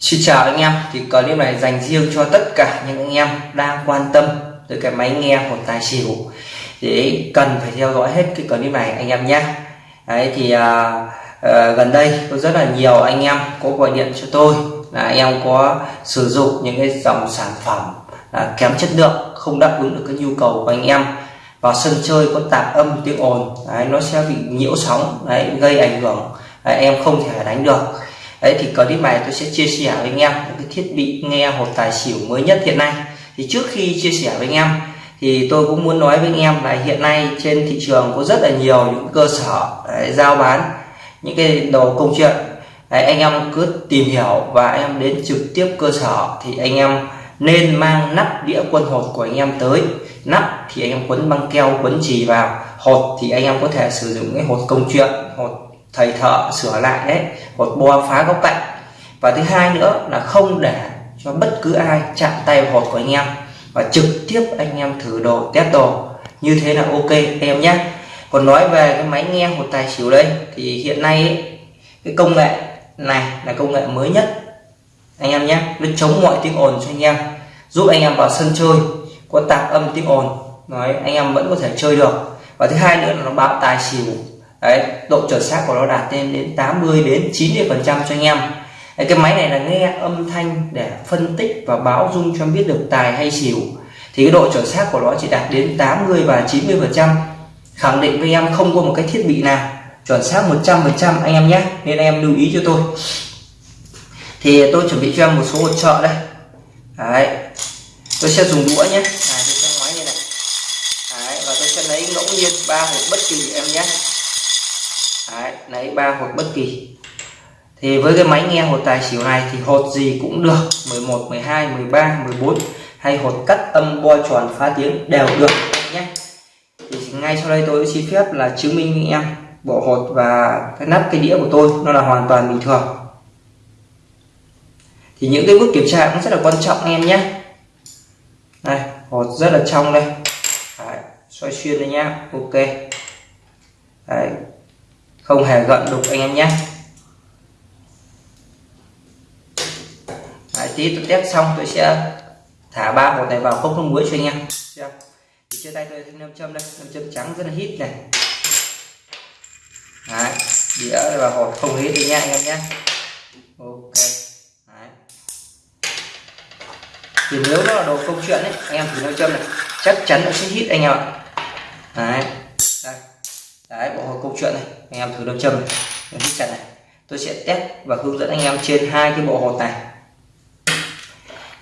Xin chào anh em thì clip này dành riêng cho tất cả những anh em đang quan tâm tới cái máy nghe của tài xỉu. Thì cần phải theo dõi hết cái clip này anh em nhé. Đấy thì à, à, gần đây có rất là nhiều anh em có gọi điện cho tôi là anh em có sử dụng những cái dòng sản phẩm là kém chất lượng không đáp ứng được cái nhu cầu của anh em. Vào sân chơi có tạp âm tiếng ồn đấy, nó sẽ bị nhiễu sóng đấy, gây ảnh hưởng đấy, em không thể đánh được đấy thì clip này tôi sẽ chia sẻ với anh em những cái thiết bị nghe hột tài xỉu mới nhất hiện nay. Thì trước khi chia sẻ với anh em thì tôi cũng muốn nói với anh em là hiện nay trên thị trường có rất là nhiều những cơ sở đấy, giao bán những cái đồ công chuyện. Đấy, anh em cứ tìm hiểu và anh em đến trực tiếp cơ sở thì anh em nên mang nắp đĩa quân hột của anh em tới. Nắp thì anh em quấn băng keo quấn chì vào. Hột thì anh em có thể sử dụng cái hột công chuyện hột thầy thợ sửa lại đấy một bo phá góc cạnh. Và thứ hai nữa là không để cho bất cứ ai chạm tay vào hột của anh em và trực tiếp anh em thử đồ test đồ. Như thế là ok em nhé. Còn nói về cái máy nghe hột tài xỉu đây thì hiện nay ấy, cái công nghệ này là công nghệ mới nhất. Anh em nhé nó chống mọi tiếng ồn cho anh em giúp anh em vào sân chơi có tạp âm tiếng ồn. Nói anh em vẫn có thể chơi được. Và thứ hai nữa là nó báo tài xỉu đấy độ chuẩn xác của nó đạt lên đến 80 đến 90 phần trăm cho anh em. Đấy, cái máy này là nghe âm thanh để phân tích và báo dung cho biết được tài hay xỉu. Thì cái độ chuẩn xác của nó chỉ đạt đến 80 và 90 phần trăm. Khẳng định với em không có một cái thiết bị nào chuẩn xác 100 phần trăm anh em nhé. Nên em lưu ý cho tôi. Thì tôi chuẩn bị cho em một số hỗ trợ đây. Đấy tôi sẽ dùng đũa nhé. À, tôi sẽ máy như này. Đấy, và tôi sẽ lấy ngẫu nhiên ba hộp bất kỳ em nhé đấy, lấy ba hột bất kỳ. Thì với cái máy nghe hột tài xỉu này thì hột gì cũng được. 11 12 13 14 hay hột cắt âm bo tròn phá tiếng đều được nhé. Thì ngay sau đây tôi xin phép là chứng minh với em bộ hột và cái nắp cái đĩa của tôi nó là hoàn toàn bình thường. Thì những cái bước kiểm tra cũng rất là quan trọng em nhé. Này hột rất là trong đây. Đấy, xoay xuyên đây nhá ok. Đấy, không hề gợn đục anh em nhé. Đấy, tí tôi test xong tôi sẽ thả ba hột này vào cốc nước muối cho anh em. Thì trên tay tôi thêm nam châm đây. Nam châm trắng rất là hít này. Đấy, đĩa và hột không hít đi nha anh em nhé. Ok. Đấy. thì nếu nó là đồ công chuyện ấy anh em thì nam châm này. Chắc chắn nó sẽ hít anh em ạ. Đấy đấy bộ hột câu chuyện này anh em thử đâm châm này hít chặt này. Tôi sẽ test và hướng dẫn anh em trên hai cái bộ hột này.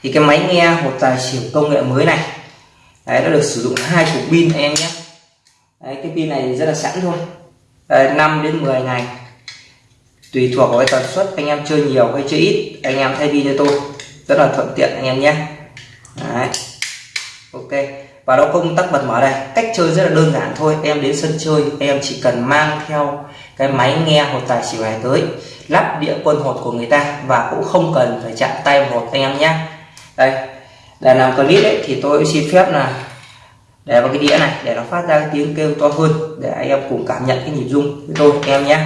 Thì cái máy nghe hột tài xỉu công nghệ mới này đấy nó được sử dụng hai cục pin anh em nhé. Đấy cái pin này rất là sẵn thôi. Đấy, 5 đến 10 ngày tùy thuộc vào cái tần suất anh em chơi nhiều hay chơi ít anh em thay pin cho tôi. Rất là thuận tiện anh em nhé. Đấy ok và đó công tắc bật mở đây. Cách chơi rất là đơn giản thôi. Em đến sân chơi, em chỉ cần mang theo cái máy nghe hột tài xỉu này tới, lắp đĩa quân hột của người ta và cũng không cần phải chạm tay vào hột anh em nhé đây, để làm clip ấy thì tôi xin phép là để vào cái đĩa này để nó phát ra cái tiếng kêu to hơn để anh em cùng cảm nhận cái nhịp rung với tôi, anh em nhé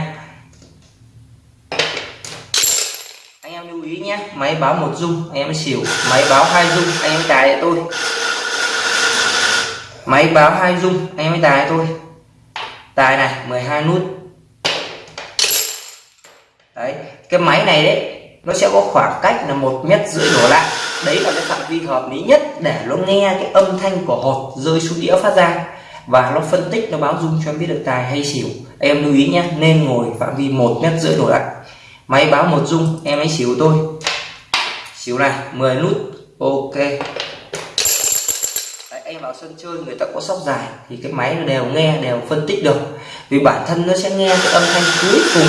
anh em lưu ý nhé máy báo một rung, anh em xỉu, máy báo hai rung, anh em cài tôi máy báo hai dung anh em tài thôi. Tài này 12 nút. Đấy, cái máy này đấy, nó sẽ có khoảng cách là một mét rưỡi đổ lại. Đấy là cái phạm vi hợp lý nhất để nó nghe cái âm thanh của hột rơi xuống đĩa phát ra. Và nó phân tích, nó báo dung cho em biết được tài hay xỉu. Em lưu ý nhé nên ngồi phạm vi một mét rưỡi đổ lại. Máy báo một dung em ấy xỉu tôi. Xỉu này 10 nút. Ok em vào sân chơi người ta có sóc dài thì cái máy nó đều nghe đều phân tích được. Vì bản thân nó sẽ nghe cái âm thanh cuối cùng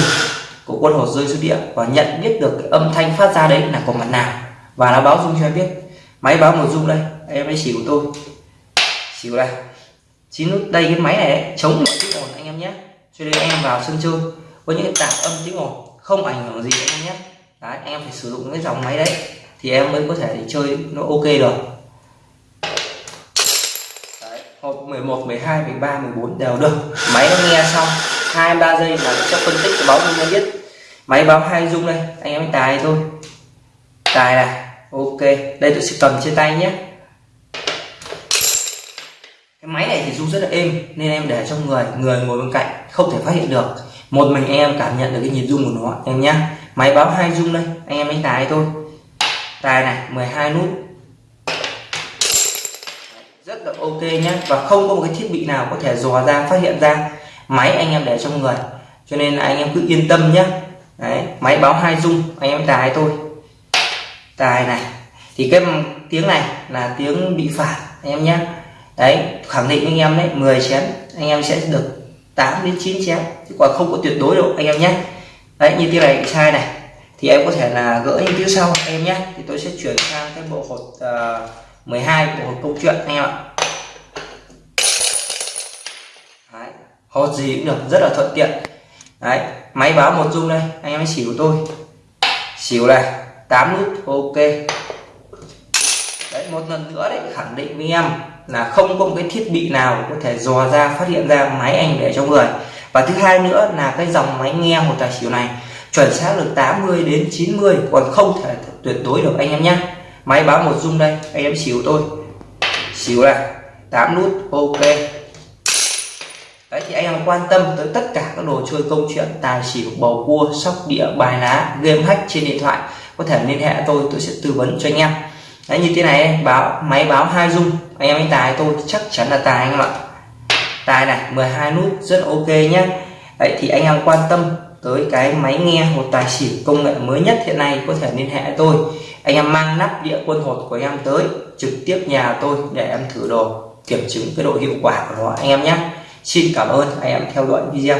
của quân hột rơi xuống địa và nhận biết được cái âm thanh phát ra đấy là của mặt nào. Và nó báo dung cho em biết. Máy báo một dung đây em ấy xỉu tôi. Xỉu đây. Chín nút đây cái máy này đấy, chống mọi tiếng ồn anh em nhé. Cho nên em vào sân chơi có những tạp âm tiếng ồn không ảnh hưởng gì anh em nhé. Đấy em phải sử dụng cái dòng máy đấy thì em mới có thể để chơi nó ok được hộp 11 12 13 14 đều được. Máy nó nghe xong, hai, ba giây là sẽ phân tích cái báo dung nó biết. Máy báo hai dung đây, anh em tài thôi. Tài này ok. Đây tôi sẽ cầm trên tay nhé. Cái máy này thì rung rất là êm, nên em để trong người người ngồi bên cạnh, không thể phát hiện được. Một mình anh em cảm nhận được cái nhịp rung của nó, em nhé máy báo hai rung đây, anh em đánh tài thôi. Tài này 12 nút rất là ok nhé và không có một cái thiết bị nào có thể dò ra phát hiện ra máy anh em để trong người. Cho nên là anh em cứ yên tâm nhé Đấy, máy báo hai rung anh em tài thôi. Tài này. Thì cái tiếng này là tiếng bị phạt anh em nhé đấy khẳng định anh em đấy 10 chén anh em sẽ được 8 đến 9 chén. Chứ còn không có tuyệt đối đâu anh em nhé đấy như tiếng này sai này. Thì em có thể là gỡ những tiếng sau anh em nhé thì tôi sẽ chuyển sang cái bộ hột ờ, uh, 12 bộ hột câu chuyện anh em ạ. Hột gì cũng được, rất là thuận tiện. Đấy, máy báo một dung đây, anh em xỉu tôi. Xỉu này 8 nút, ok. Đấy, một lần nữa đấy, khẳng định với em là không có một cái thiết bị nào có thể dò ra, phát hiện ra máy anh để trong người. Và thứ hai nữa là cái dòng máy nghe một tài xỉu này, chuẩn xác được 80 đến 90 còn không thể tuyệt đối được anh em nhé. Máy báo một dung đây, anh em xỉu tôi. Xỉu này 8 nút, ok đấy, thì anh em quan tâm tới tất cả các đồ chơi công chuyện, tài xỉu, bầu cua, sóc đĩa, bài lá, game hack trên điện thoại, có thể liên hệ tôi tôi sẽ tư vấn cho anh em. Đấy, như thế này, báo, máy báo hai dung. Anh em đánh tài tôi chắc chắn là tài anh em ạ. Tài này 12 nút, rất ok nhé đấy, thì anh em quan tâm tới cái máy nghe một tài xỉu công nghệ mới nhất hiện nay, có thể liên hệ tôi. Anh em mang nắp đĩa quân hột của em tới, trực tiếp nhà tôi để em thử đồ, kiểm chứng cái độ hiệu quả của nó, anh em nhé xin cảm ơn anh em theo dõi video.